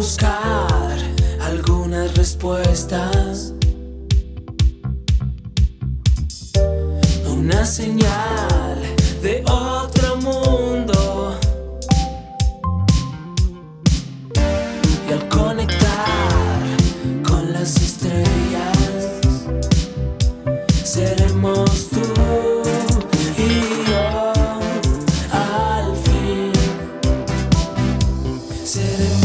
buscar algunas respuestas. Una señal de otro mundo. Y al conectar con las estrellas, seremos tú. y yo al Seremos